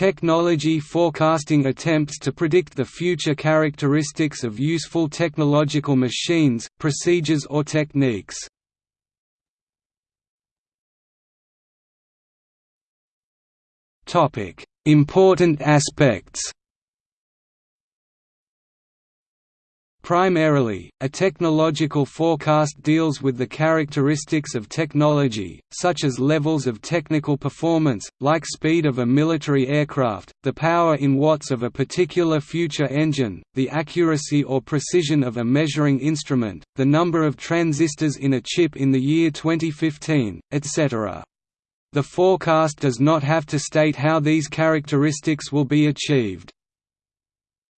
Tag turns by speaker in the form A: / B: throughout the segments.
A: Technology forecasting attempts to predict the future characteristics of useful technological machines, procedures or techniques. Important aspects Primarily, a technological forecast deals with the characteristics of technology, such as levels of technical performance, like speed of a military aircraft, the power in watts of a particular future engine, the accuracy or precision of a measuring instrument, the number of transistors in a chip in the year 2015, etc. The forecast does not have to state how these characteristics will be achieved.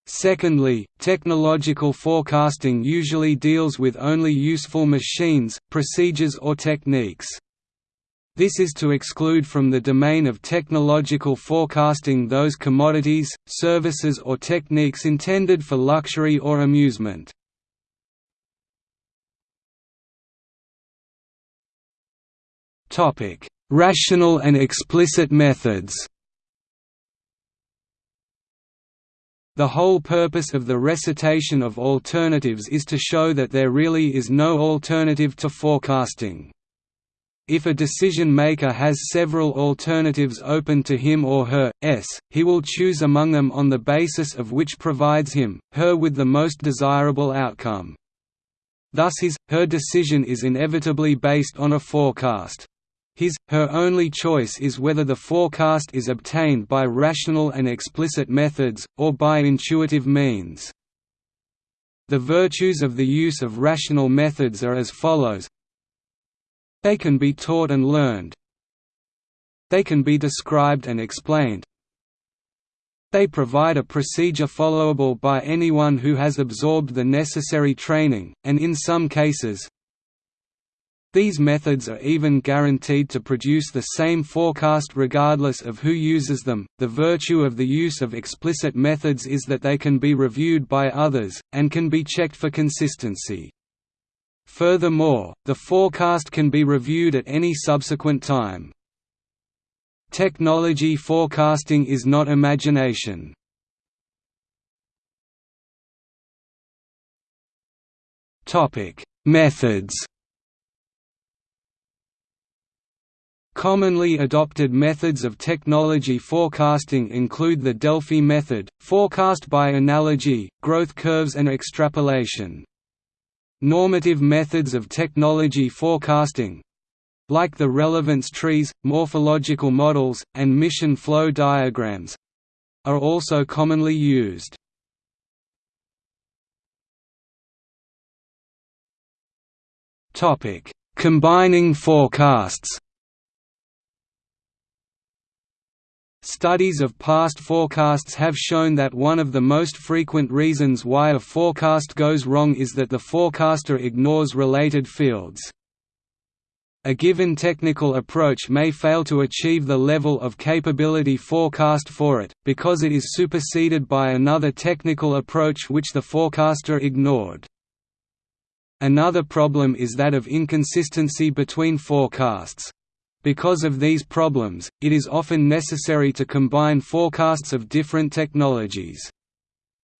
A: Secondly, technological forecasting usually deals with only useful machines, procedures or techniques. This is to exclude from the domain of technological forecasting those commodities, services or techniques intended for luxury or amusement. Rational and explicit methods The whole purpose of the recitation of alternatives is to show that there really is no alternative to forecasting. If a decision-maker has several alternatives open to him or her, s, he will choose among them on the basis of which provides him, her with the most desirable outcome. Thus his, her decision is inevitably based on a forecast. His, her only choice is whether the forecast is obtained by rational and explicit methods, or by intuitive means. The virtues of the use of rational methods are as follows. They can be taught and learned. They can be described and explained. They provide a procedure followable by anyone who has absorbed the necessary training, and in some cases, these methods are even guaranteed to produce the same forecast regardless of who uses them. The virtue of the use of explicit methods is that they can be reviewed by others, and can be checked for consistency. Furthermore, the forecast can be reviewed at any subsequent time. Technology forecasting is not imagination. Methods Commonly adopted methods of technology forecasting include the Delphi method, forecast by analogy, growth curves and extrapolation. Normative methods of technology forecasting like the relevance trees, morphological models, and mission flow diagrams are also commonly used. Combining forecasts Studies of past forecasts have shown that one of the most frequent reasons why a forecast goes wrong is that the forecaster ignores related fields. A given technical approach may fail to achieve the level of capability forecast for it, because it is superseded by another technical approach which the forecaster ignored. Another problem is that of inconsistency between forecasts. Because of these problems, it is often necessary to combine forecasts of different technologies.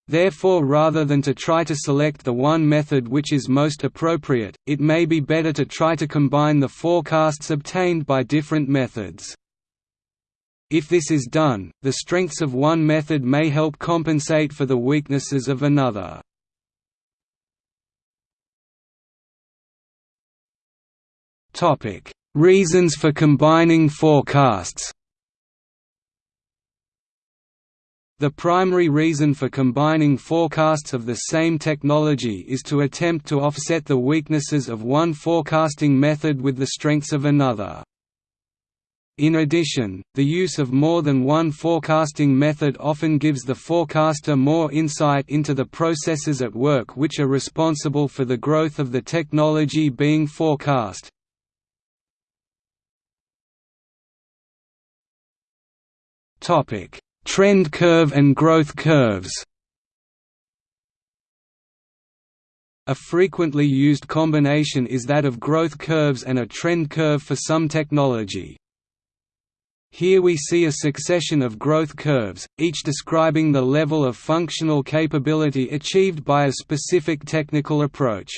A: Therefore rather than to try to select the one method which is most appropriate, it may be better to try to combine the forecasts obtained by different methods. If this is done, the strengths of one method may help compensate for the weaknesses of another. Reasons for combining forecasts The primary reason for combining forecasts of the same technology is to attempt to offset the weaknesses of one forecasting method with the strengths of another. In addition, the use of more than one forecasting method often gives the forecaster more insight into the processes at work which are responsible for the growth of the technology being forecast, Topic: Trend curve and growth curves. A frequently used combination is that of growth curves and a trend curve for some technology. Here we see a succession of growth curves, each describing the level of functional capability achieved by a specific technical approach.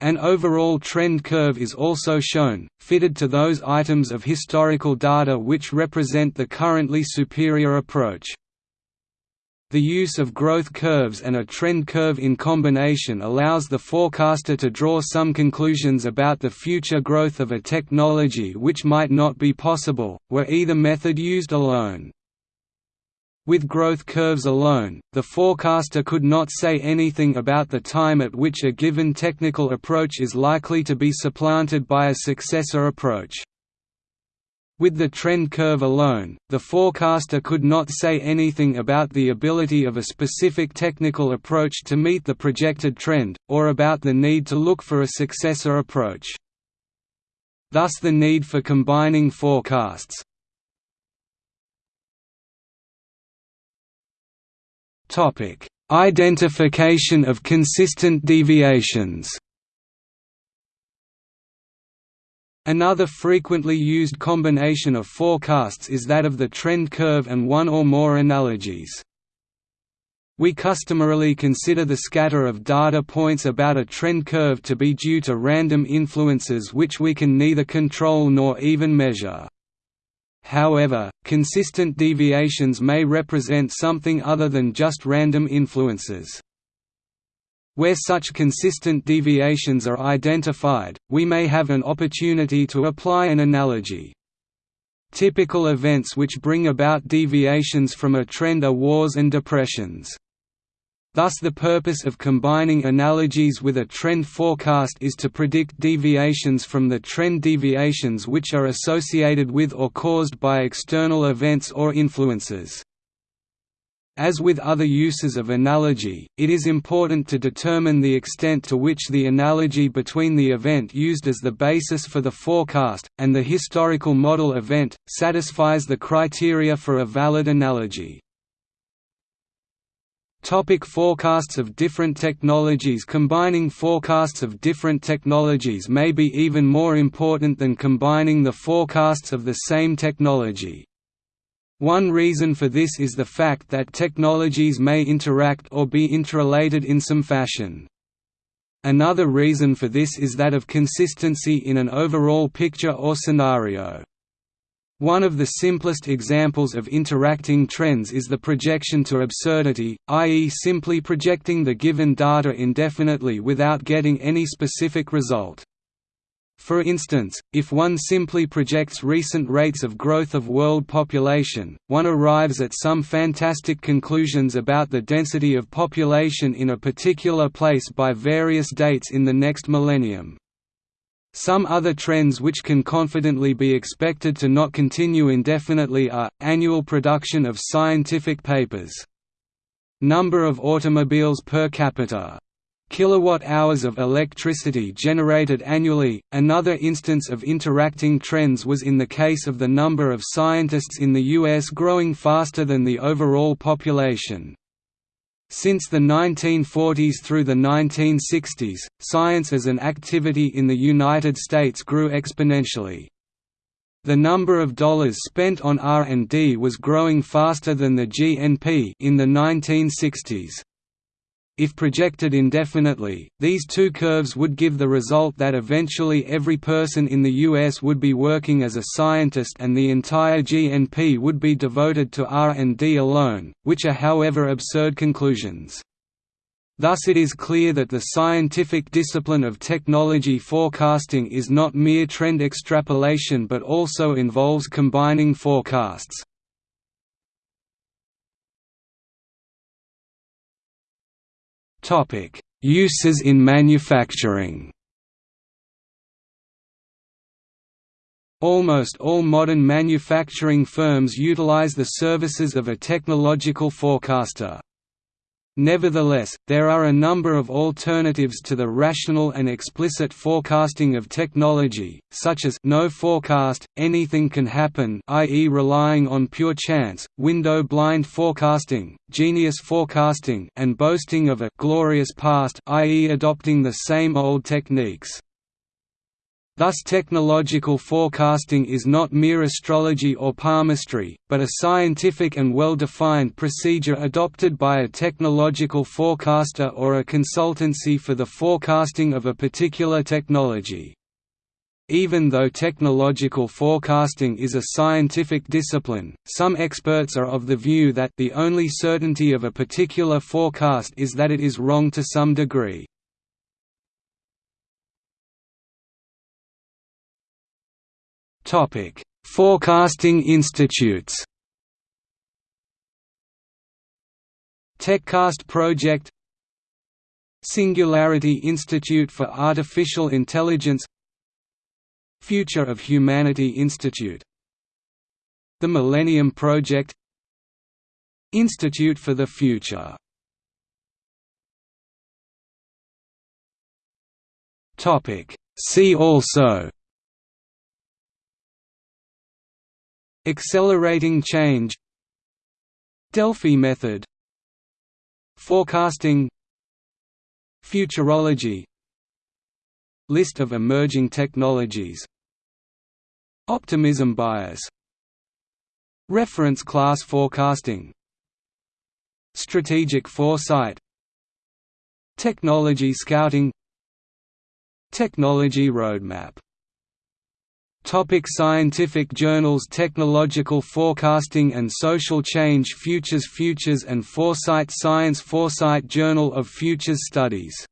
A: An overall trend curve is also shown, fitted to those items of historical data which represent the currently superior approach. The use of growth curves and a trend curve in combination allows the forecaster to draw some conclusions about the future growth of a technology which might not be possible, were either method used alone. With growth curves alone, the forecaster could not say anything about the time at which a given technical approach is likely to be supplanted by a successor approach. With the trend curve alone, the forecaster could not say anything about the ability of a specific technical approach to meet the projected trend, or about the need to look for a successor approach. Thus the need for combining forecasts, Identification of consistent deviations. Another frequently used combination of forecasts is that of the trend curve and one or more analogies. We customarily consider the scatter of data points about a trend curve to be due to random influences which we can neither control nor even measure. However, consistent deviations may represent something other than just random influences. Where such consistent deviations are identified, we may have an opportunity to apply an analogy. Typical events which bring about deviations from a trend are wars and depressions. Thus the purpose of combining analogies with a trend forecast is to predict deviations from the trend deviations which are associated with or caused by external events or influences. As with other uses of analogy, it is important to determine the extent to which the analogy between the event used as the basis for the forecast, and the historical model event, satisfies the criteria for a valid analogy. Topic forecasts of different technologies Combining forecasts of different technologies may be even more important than combining the forecasts of the same technology. One reason for this is the fact that technologies may interact or be interrelated in some fashion. Another reason for this is that of consistency in an overall picture or scenario. One of the simplest examples of interacting trends is the projection to absurdity, i.e. simply projecting the given data indefinitely without getting any specific result. For instance, if one simply projects recent rates of growth of world population, one arrives at some fantastic conclusions about the density of population in a particular place by various dates in the next millennium. Some other trends which can confidently be expected to not continue indefinitely are, annual production of scientific papers. Number of automobiles per capita. Kilowatt-hours of electricity generated annually. Another instance of interacting trends was in the case of the number of scientists in the US growing faster than the overall population. Since the 1940s through the 1960s, science as an activity in the United States grew exponentially. The number of dollars spent on R&D was growing faster than the GNP in the 1960s. If projected indefinitely, these two curves would give the result that eventually every person in the US would be working as a scientist and the entire GNP would be devoted to R&D alone, which are however absurd conclusions. Thus it is clear that the scientific discipline of technology forecasting is not mere trend extrapolation but also involves combining forecasts. Uses in manufacturing. Almost all modern manufacturing firms utilize the services of a technological forecaster. Nevertheless, there are a number of alternatives to the rational and explicit forecasting of technology, such as no forecast, anything can happen i.e. relying on pure chance, window-blind forecasting, genius forecasting and boasting of a «glorious past» i.e. adopting the same old techniques. Thus technological forecasting is not mere astrology or palmistry, but a scientific and well-defined procedure adopted by a technological forecaster or a consultancy for the forecasting of a particular technology. Even though technological forecasting is a scientific discipline, some experts are of the view that the only certainty of a particular forecast is that it is wrong to some degree. Topic: Forecasting institutes. TechCast Project Singularity Institute for Artificial Intelligence Future of Humanity Institute The Millennium Project Institute for the Future See also Accelerating change. Delphi method. Forecasting. Futurology. List of emerging technologies. Optimism bias. Reference class forecasting. Strategic foresight. Technology scouting. Technology roadmap Topic scientific journals Technological Forecasting and Social Change Futures Futures and Foresight Science Foresight Journal of Futures Studies